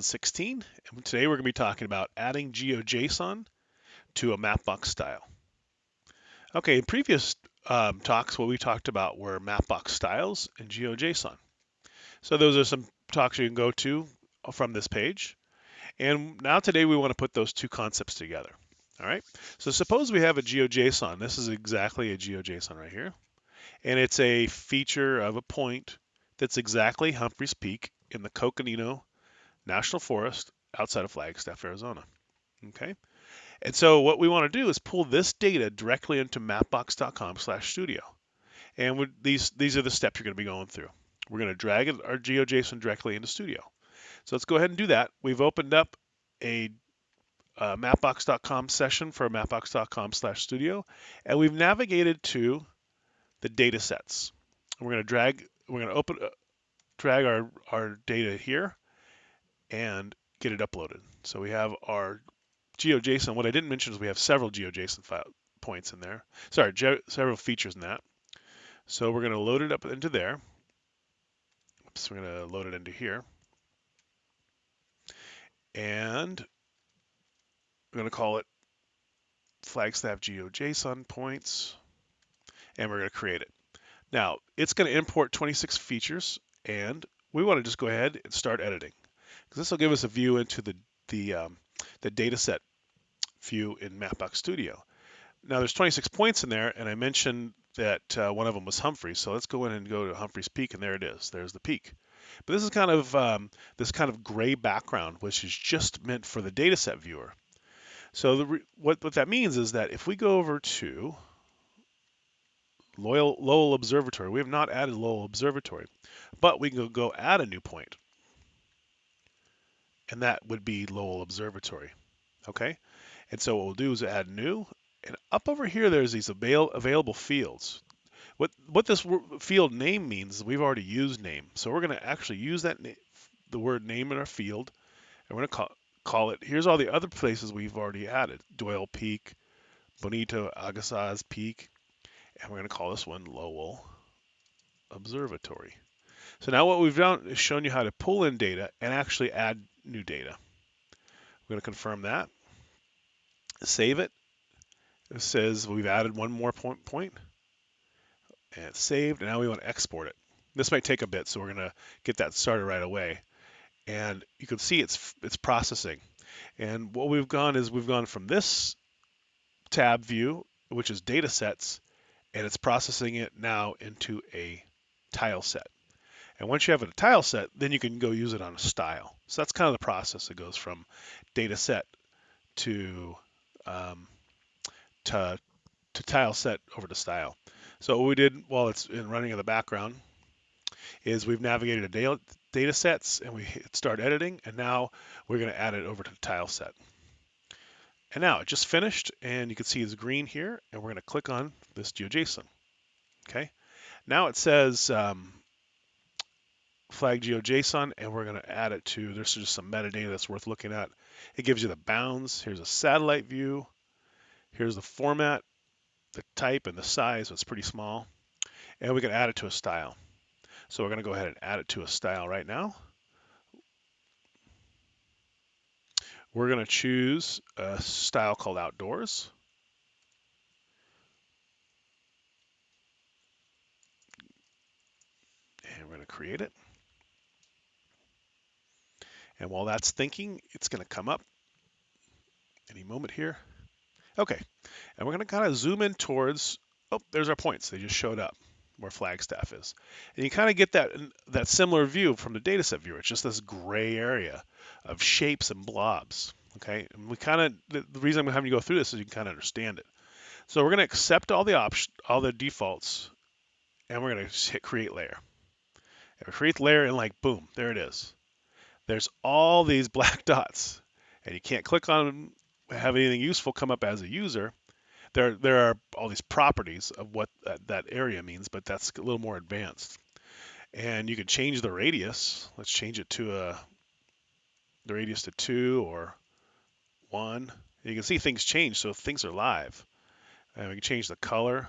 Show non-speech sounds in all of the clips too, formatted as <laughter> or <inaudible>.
2016. And today we're going to be talking about adding GeoJSON to a Mapbox style. Okay, in previous um, talks, what we talked about were Mapbox styles and GeoJSON. So those are some talks you can go to from this page. And now today we want to put those two concepts together. All right, so suppose we have a GeoJSON. This is exactly a GeoJSON right here. And it's a feature of a point that's exactly Humphreys Peak in the Coconino National Forest outside of Flagstaff, Arizona. Okay, and so what we want to do is pull this data directly into mapbox.com/studio, and these these are the steps you're going to be going through. We're going to drag our GeoJSON directly into Studio. So let's go ahead and do that. We've opened up a uh, mapbox.com session for mapbox.com/studio, and we've navigated to the data sets. We're going to drag. We're going to open. Uh, drag our, our data here and get it uploaded. So we have our GeoJSON. What I didn't mention is we have several GeoJSON file points in there. Sorry, several features in that. So we're going to load it up into there. Oops, we're going to load it into here. And we're going to call it Flagstaff GeoJSON points. And we're going to create it. Now, it's going to import 26 features, and we want to just go ahead and start editing because this will give us a view into the the um, the data set view in Mapbox Studio. Now there's 26 points in there, and I mentioned that uh, one of them was Humphreys. So let's go in and go to Humphreys Peak, and there it is. There's the peak. But this is kind of um, this kind of gray background, which is just meant for the dataset viewer. So the, what what that means is that if we go over to Loyal, Lowell Observatory, we have not added Lowell Observatory, but we can go add a new point and that would be Lowell Observatory. Okay, and so what we'll do is add new, and up over here there's these avail available fields. What what this field name means we've already used name, so we're going to actually use that the word name in our field, and we're going to call call it. Here's all the other places we've already added: Doyle Peak, Bonito Agassiz Peak, and we're going to call this one Lowell Observatory. So now what we've done is shown you how to pull in data and actually add new data. We're going to confirm that. Save it. It says we've added one more point, point and it's saved. And now we want to export it. This might take a bit, so we're going to get that started right away. And you can see it's it's processing. And what we've gone is we've gone from this tab view, which is data sets, and it's processing it now into a tile set. And once you have it a tile set, then you can go use it on a style. So that's kind of the process. It goes from data set to um, to, to tile set over to style. So what we did while it's in running in the background is we've navigated a data, data sets and we hit start editing and now we're going to add it over to the tile set. And now it just finished and you can see it's green here and we're going to click on this GeoJSON. Okay. Now it says um, flag GeoJSON and we're going to add it to, there's just some metadata that's worth looking at. It gives you the bounds. Here's a satellite view. Here's the format, the type and the size. So it's pretty small. And we can add it to a style. So we're going to go ahead and add it to a style right now. We're going to choose a style called outdoors. And we're going to create it. And while that's thinking, it's going to come up any moment here. Okay, and we're going to kind of zoom in towards, oh, there's our points. They just showed up where Flagstaff is. And you kind of get that that similar view from the dataset viewer. It's just this gray area of shapes and blobs. Okay, and we kind of the, the, reason I'm having you go through this is you can kind of understand it. So we're going to accept all the options, all the defaults, and we're going to hit create layer. And create layer and like boom, there it is there's all these <laughs> black dots and you can't click on them, have anything useful come up as a user. There, there are all these properties of what that, that area means, but that's a little more advanced. And you can change the radius. Let's change it to a the radius to two or one. You can see things change, so things are live. And we can change the color,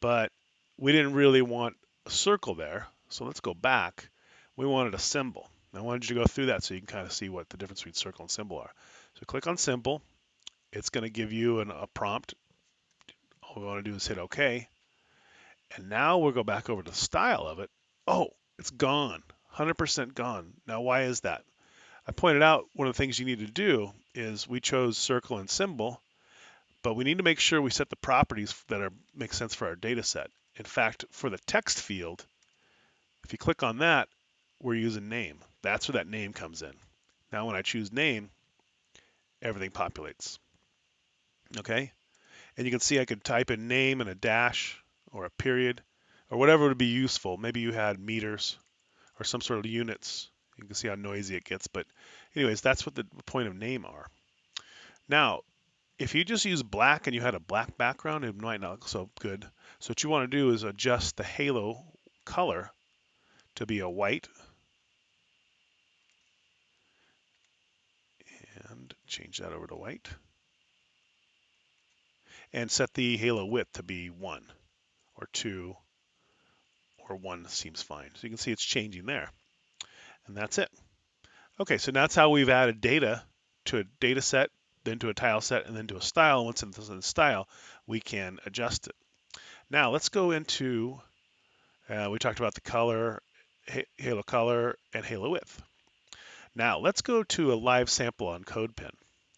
but we didn't really want a circle there. So let's go back. We wanted a symbol. I wanted you to go through that so you can kind of see what the difference between circle and symbol are. So click on symbol. It's going to give you an, a prompt. All we want to do is hit OK. And now we'll go back over to the style of it. Oh, it's gone. 100% gone. Now, why is that? I pointed out one of the things you need to do is we chose circle and symbol, but we need to make sure we set the properties that are make sense for our data set. In fact, for the text field, if you click on that, we're using name. That's where that name comes in. Now when I choose name, everything populates. Okay? And you can see I could type in name and a dash or a period or whatever would be useful. Maybe you had meters or some sort of units. You can see how noisy it gets. But anyways, that's what the point of name are. Now, if you just use black and you had a black background, it might not look so good. So what you want to do is adjust the halo color to be a white. And change that over to white. And set the halo width to be 1 or 2 or 1 seems fine. So you can see it's changing there. And that's it. Okay, so now that's how we've added data to a data set, then to a tile set, and then to a style. Once it's in the style, we can adjust it. Now let's go into, uh, we talked about the color, halo color, and halo width. Now let's go to a live sample on CodePen,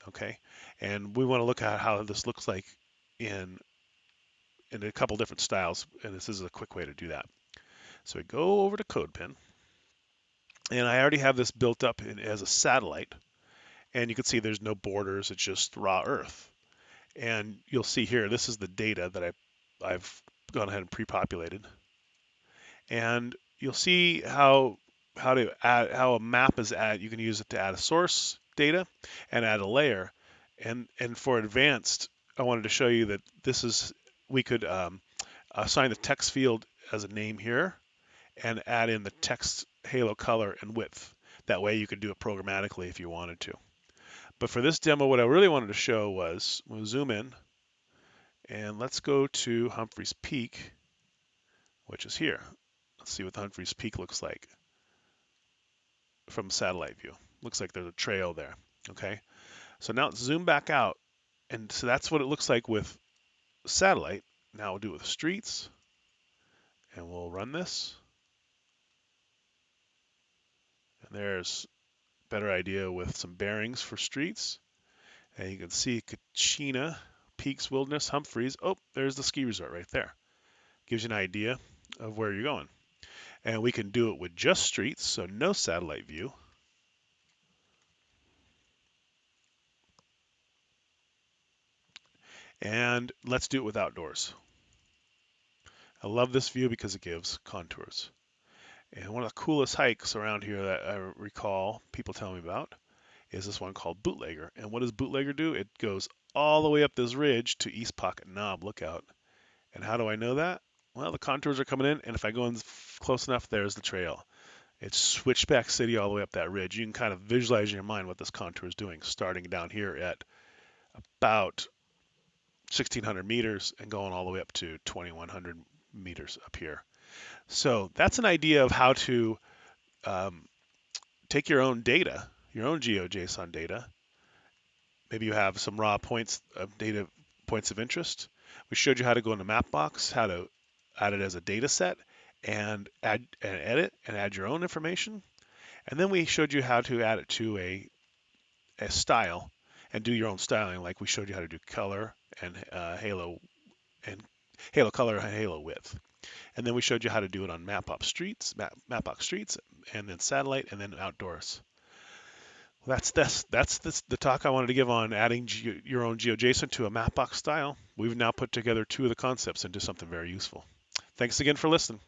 okay? And we want to look at how this looks like in, in a couple different styles, and this is a quick way to do that. So we go over to CodePen, and I already have this built up in, as a satellite, and you can see there's no borders, it's just raw earth. And you'll see here, this is the data that I, I've gone ahead and pre-populated. And you'll see how how to add how a map is add. You can use it to add a source data and add a layer. And and for advanced, I wanted to show you that this is we could um, assign the text field as a name here and add in the text halo color and width. That way you could do it programmatically if you wanted to. But for this demo, what I really wanted to show was, we'll zoom in, and let's go to Humphreys Peak, which is here. Let's see what Humphreys Peak looks like from satellite view. Looks like there's a trail there, okay? So now let's zoom back out, and so that's what it looks like with satellite. Now we'll do it with streets, and we'll run this. And there's better idea with some bearings for streets. And you can see Kachina, Peaks Wilderness, Humphreys. Oh, there's the ski resort right there. Gives you an idea of where you're going. And we can do it with just streets, so no satellite view. And let's do it with outdoors. I love this view because it gives contours. And one of the coolest hikes around here that I recall people telling me about is this one called Bootlegger. And what does Bootlegger do? It goes all the way up this ridge to East Pocket Knob Lookout. And how do I know that? Well, the contours are coming in, and if I go in close enough, there's the trail. It's Switchback City all the way up that ridge. You can kind of visualize in your mind what this contour is doing, starting down here at about 1,600 meters and going all the way up to 2,100 meters up here. So that's an idea of how to um, take your own data, your own GeoJSON data. Maybe you have some raw points of data points of interest. We showed you how to go into Mapbox, how to add it as a data set and add and edit and add your own information. And then we showed you how to add it to a, a style and do your own styling, like we showed you how to do color and uh, halo and halo color and halo width. And then we showed you how to do it on Mapbox Streets, Map, Mapbox Streets, and then Satellite, and then Outdoors. That's that's this, the talk I wanted to give on adding your own GeoJSON to a Mapbox style. We've now put together two of the concepts into something very useful. Thanks again for listening.